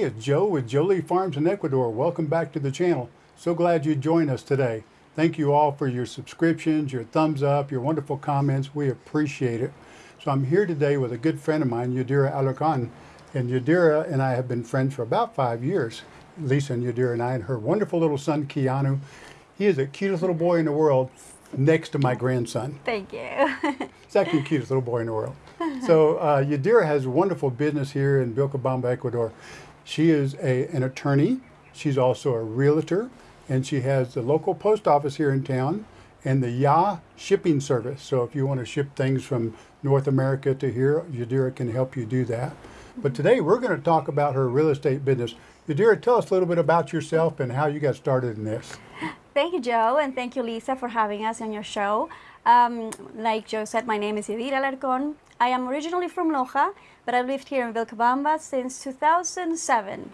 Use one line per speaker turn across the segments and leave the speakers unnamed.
Hey, it's Joe with Jolie Farms in Ecuador. Welcome back to the channel. So glad you joined us today. Thank you all for your subscriptions, your thumbs up, your wonderful comments. We appreciate it. So I'm here today with a good friend of mine, Yadira Alarcon. And Yadira and I have been friends for about five years. Lisa and Yadira and I and her wonderful little son, Keanu. He is the cutest little boy in the world next to my grandson.
Thank you.
Second cutest little boy in the world. So uh, Yadira has a wonderful business here in Vilcabamba, Ecuador. She is a, an attorney. She's also a realtor, and she has the local post office here in town and the Yah shipping service. So if you want to ship things from North America to here, Yadira can help you do that. But today we're going to talk about her real estate business. Yadira, tell us a little bit about yourself and how you got started in this.
Thank you, Joe, and thank you, Lisa, for having us on your show. Um, like Joe said, my name is Yadira Alarcon. I am originally from Loja, but I've lived here in Vilcabamba since 2007.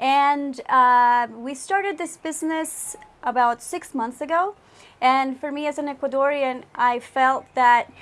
And uh, we started this business about six months ago. And for me as an Ecuadorian, I felt that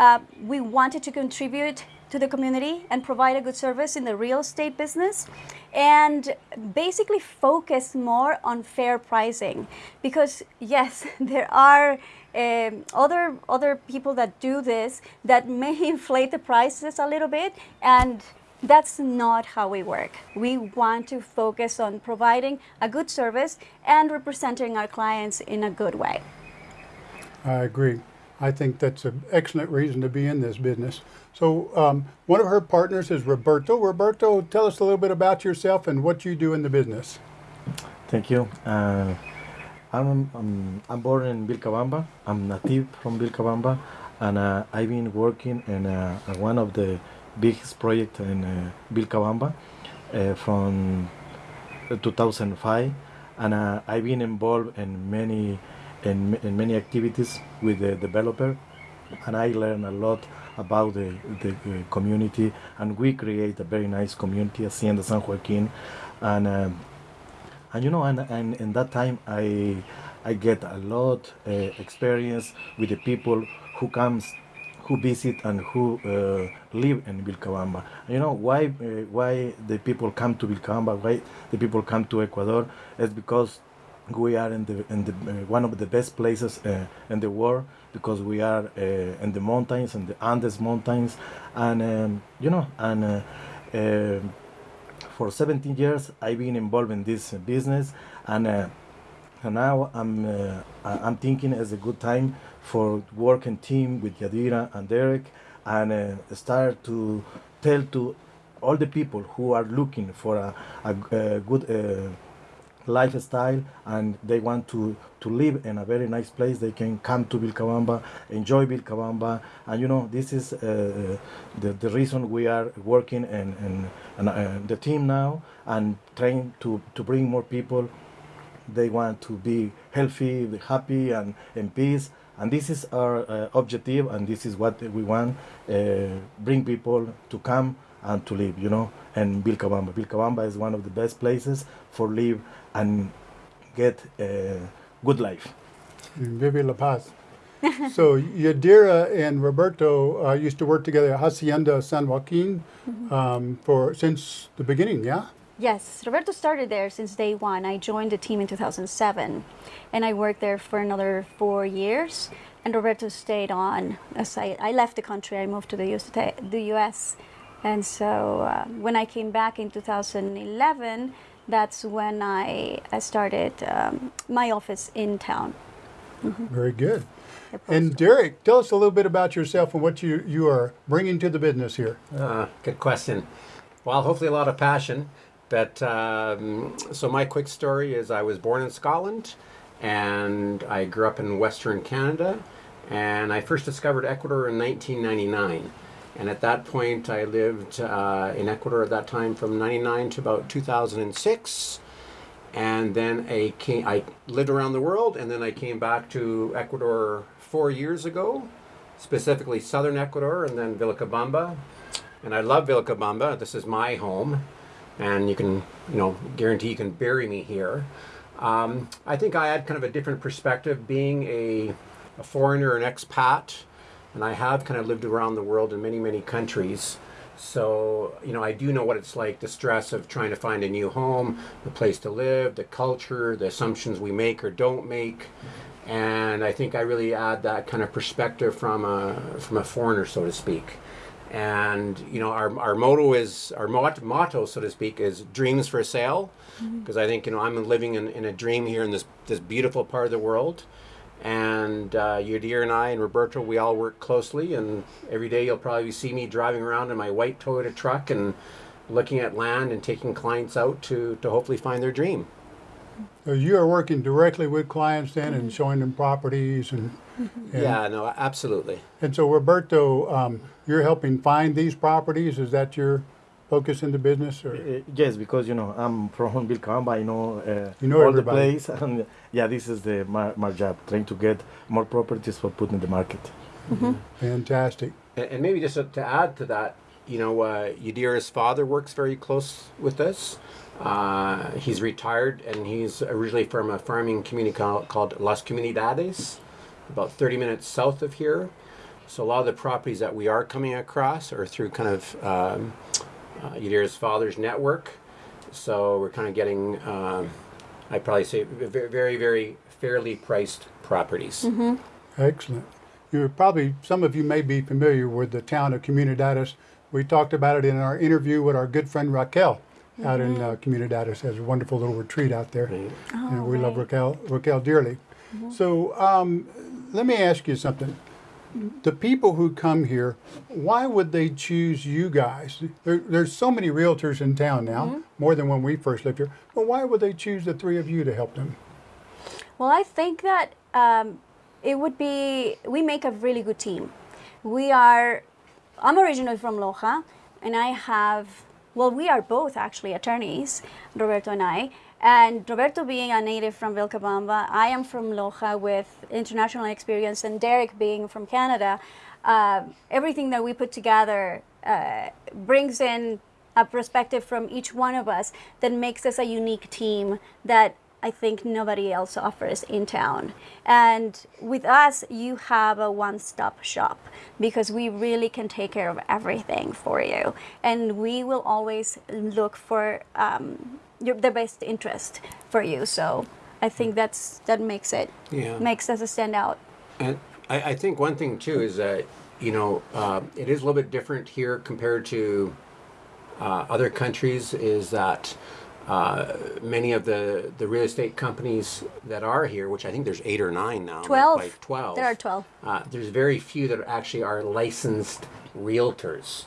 uh, we wanted to contribute to the community and provide a good service in the real estate business and basically focus more on fair pricing because yes there are um, other other people that do this that may inflate the prices a little bit and that's not how we work. We want to focus on providing a good service and representing our clients in a good way.
I agree. I think that's an excellent reason to be in this business. So um, one of her partners is Roberto. Roberto, tell us a little bit about yourself and what you do in the business.
Thank you. Uh, I'm, I'm, I'm born in Vilcabamba. I'm native from Vilcabamba, and uh, I've been working in uh, one of the biggest projects in uh, Vilcabamba uh, from 2005, and uh, I've been involved in many in, in many activities with the developer, and I learned a lot about the, the uh, community, and we create a very nice community, Hacienda San Joaquin, and. Um, and you know and, and in that time i i get a lot uh, experience with the people who comes who visit and who uh, live in Vilcabamba. You know why uh, why the people come to Vilcabamba, why the people come to Ecuador is because we are in the in the uh, one of the best places uh, in the world because we are uh, in the mountains in the Andes mountains and um, you know and for 17 years I've been involved in this business and, uh, and now I'm, uh, I'm thinking it's a good time for working team with Yadira and Derek and uh, start to tell to all the people who are looking for a, a, a good uh, lifestyle and they want to to live in a very nice place. They can come to Vilcabamba enjoy Vilcabamba. And you know this is uh, the, the reason we are working and, and, and uh, the team now and trying to to bring more people. They want to be healthy happy and in peace. And this is our uh, objective and this is what we want uh, bring people to come and to live you know and Vilcabamba. Vilcabamba is one of the best places for live and get a good life.
Vive La Paz. so Yadira and Roberto uh, used to work together at Hacienda San Joaquin mm -hmm. um, for since the beginning, yeah?
Yes, Roberto started there since day one. I joined the team in 2007, and I worked there for another four years. And Roberto stayed on. As I, I left the country, I moved to the US, the US and so uh, when I came back in 2011, that's when I, I started um, my office in town.
Mm -hmm. Very good. And Derek, tell us a little bit about yourself and what you, you are bringing to the business here.
Uh, good question. Well, hopefully a lot of passion. But um, so my quick story is I was born in Scotland and I grew up in Western Canada. And I first discovered Ecuador in 1999. And at that point, I lived uh, in Ecuador at that time from 99 to about 2006. And then I, came, I lived around the world, and then I came back to Ecuador four years ago, specifically southern Ecuador, and then Vilcabamba. And I love Vilcabamba. This is my home, and you can, you know, guarantee you can bury me here. Um, I think I had kind of a different perspective being a, a foreigner, an expat, and I have kind of lived around the world in many, many countries. So, you know, I do know what it's like the stress of trying to find a new home, the place to live, the culture, the assumptions we make or don't make. And I think I really add that kind of perspective from a, from a foreigner, so to speak. And, you know, our, our motto is, our mot- motto, so to speak, is dreams for sale. Mm-hmm. Because I think, you know, I'm living in, in a dream here in this, this beautiful part of the world. And uh, Yadir and I and Roberto, we all work closely. And every day you'll probably see me driving around in my white Toyota truck and looking at land and taking clients out to, to hopefully find their dream.
So you are working directly with clients then and showing them properties and, and
Yeah, no, absolutely.
And so Roberto, um, you're helping find these properties. Is that your focus in the business? Or
Uh, yes, because you know I'm from Vilcabamba. I know, uh,
You know
all
everybody.
the place, and yeah, this is the my, my job, trying to get more properties for put in the market.
fantastic.
And, and maybe just to, to add to that, you know, uh, Yadir's father works very close with us. Uh, he's retired and he's originally from a farming community called, called Las Comunidades, about 30 minutes south of here. So a lot of the properties that we are coming across are through kind of um, uh, Yadir's father's network. So we're kind of getting, um, I'd probably say, very, very, very fairly priced properties.
Excellent. You're probably, some of you may be familiar with the town of Comunidades. We talked about it in our interview with our good friend Raquel out in uh, Comunidades. Has a wonderful little retreat out there.
Right.
and we love. Raquel, Raquel dearly. So um, let me ask you something. The people who come here, why would they choose you guys? There, there's so many realtors in town now, more than when we first lived here. But why would they choose the three of you to help them?
Well, I think that um, it would be, we make a really good team. We are, I'm originally from Loja, and I have, well, we are both actually attorneys, Roberto and I. And Roberto being a native from Vilcabamba, I am from Loja with international experience, and Derek being from Canada. Uh, everything that we put together uh, brings in a perspective from each one of us that makes us a unique team that I think nobody else offers in town. And with us, you have a one stop shop because we really can take care of everything for you. And we will always look for um, your, the best interest for you. So I think that's that makes it
Yeah.
makes us stand out.
And I, I think one thing too is that you know uh, it is a little bit different here compared to uh, other countries. Is that uh, many of the the real estate companies that are here, which I think there's eight or nine now, like-
12.
like twelve.
There are 12.
Uh, there's very few that actually are licensed realtors.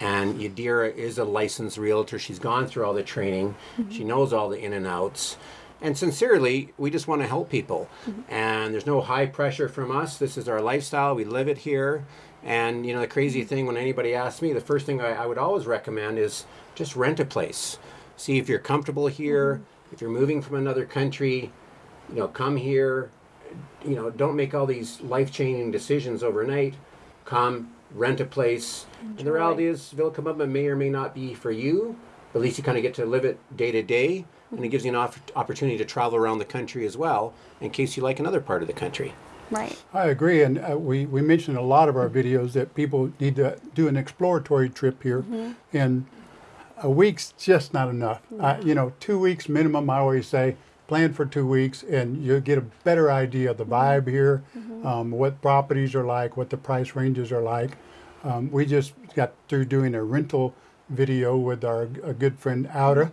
And Yadira is a licensed realtor. She's gone through all the training. She knows all the in and outs. And sincerely, we just want to help people. And there's no high pressure from us. This is our lifestyle. We live it here. And you know, the crazy thing when anybody asks me, the first thing I, I would always recommend is just rent a place. See if you're comfortable here. If you're moving from another country, you know, come here, you know, don't make all these life changing decisions overnight. Come, rent a place. And the reality is, Vilcabamba may or may not be for you, but at least you kind of get to live it day to day. And it gives you an off- opportunity to travel around the country as well, in case you like another part of the country.
Right.
I agree, and uh, we, we mentioned in a lot of our videos that people need to do an exploratory trip here, and a week's just not enough. Uh, you know, two weeks minimum. I always say plan for two weeks, and you'll get a better idea of the vibe here, um, what properties are like, what the price ranges are like. Um, we just got through doing a rental video with our a good friend Outer,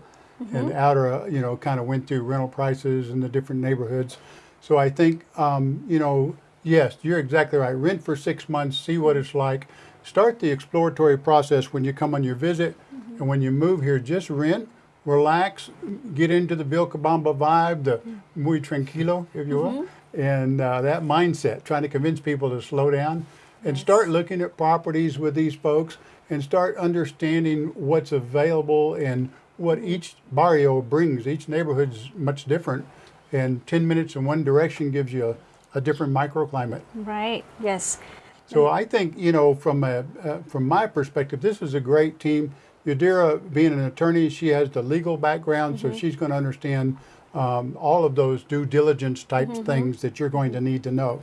and Outer, you know, kind of went through rental prices in the different neighborhoods. So I think, um, you know, yes, you're exactly right. Rent for six months, see what it's like. Start the exploratory process when you come on your visit, and when you move here, just rent, relax, get into the Vilcabamba vibe, the muy tranquilo, if you will, and uh, that mindset, trying to convince people to slow down and start looking at properties with these folks and start understanding what's available and what each barrio brings. Each neighborhood's much different, and 10 minutes in one direction gives you a, a different microclimate.
Right. Yes.
So I think you know, from a uh, from my perspective, this is a great team. Yadira, being an attorney, she has the legal background, so she's going to understand um, all of those due diligence type things that you're going to need to know.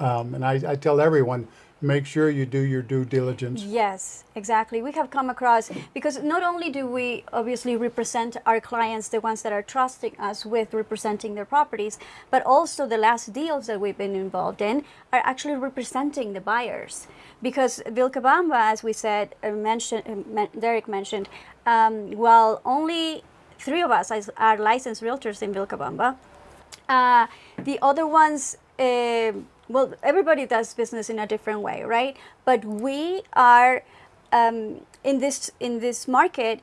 Um, and I, I tell everyone, make sure you do your due diligence.
Yes, exactly. We have come across because not only do we obviously represent our clients, the ones that are trusting us with representing their properties, but also the last deals that we've been involved in are actually representing the buyers. Because Vilcabamba, as we said, uh, mentioned, uh, men- Derek mentioned, um, while only three of us are licensed realtors in Vilcabamba, uh, the other ones, uh, well, everybody does business in a different way, right? But we are um, in this in this market.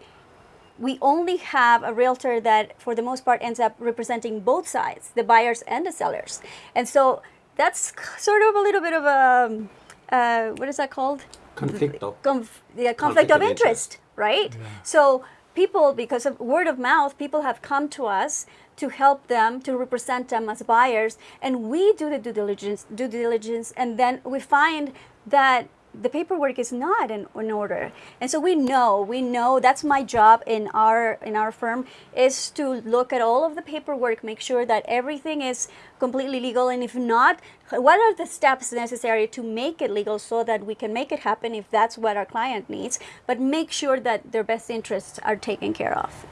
We only have a realtor that, for the most part, ends up representing both sides, the buyers and the sellers, and so that's sort of a little bit of a uh, what is that called?
Conflicto.
conf- yeah, conflict,
Conflict
of
of
interest, right? So people, because of word of mouth, people have come to us to help them to represent them as buyers, and we do the due diligence, due diligence, and then we find that the paperwork is not in, in order. And so we know we know that's my job in our in our firm is to look at all of the paperwork make sure that everything is completely legal and if not what are the steps necessary to make it legal so that we can make it happen if that's what our client needs but make sure that their best interests are taken care of.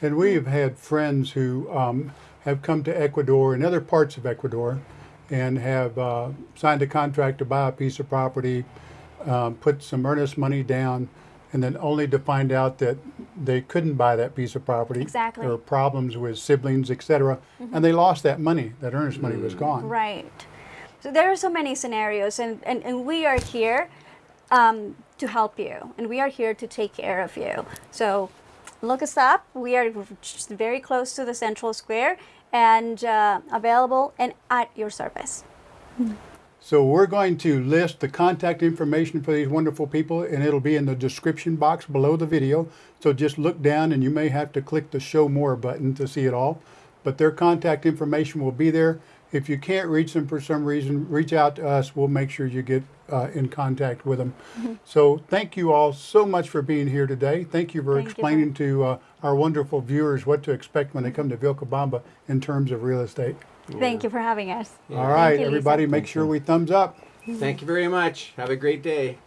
And we have had friends who um, have come to Ecuador and other parts of Ecuador and have uh, signed a contract to buy a piece of property, um, put some earnest money down, and then only to find out that they couldn't buy that piece of property.
Exactly.
There were problems with siblings, etc., and they lost that money. That earnest money was gone.
Right. So there are so many scenarios, and, and, and we are here um, to help you, and we are here to take care of you. So look us up. We are just very close to the Central Square and uh, available and at your service.
So we're going to list the contact information for these wonderful people and it'll be in the description box below the video. So just look down and you may have to click the show more button to see it all. But their contact information will be there. If you can't reach them for some reason, reach out to us. We'll make sure you get uh, in contact with them. So thank you all so much for being here today. Thank you for
Thank you
explaining to uh, our wonderful viewers what to expect when they come to Vilcabamba in terms of real estate.
Thank you for having us.
All right,
you, Lisa.
everybody, make sure we thumbs up.
Thank you very much. Have a great day.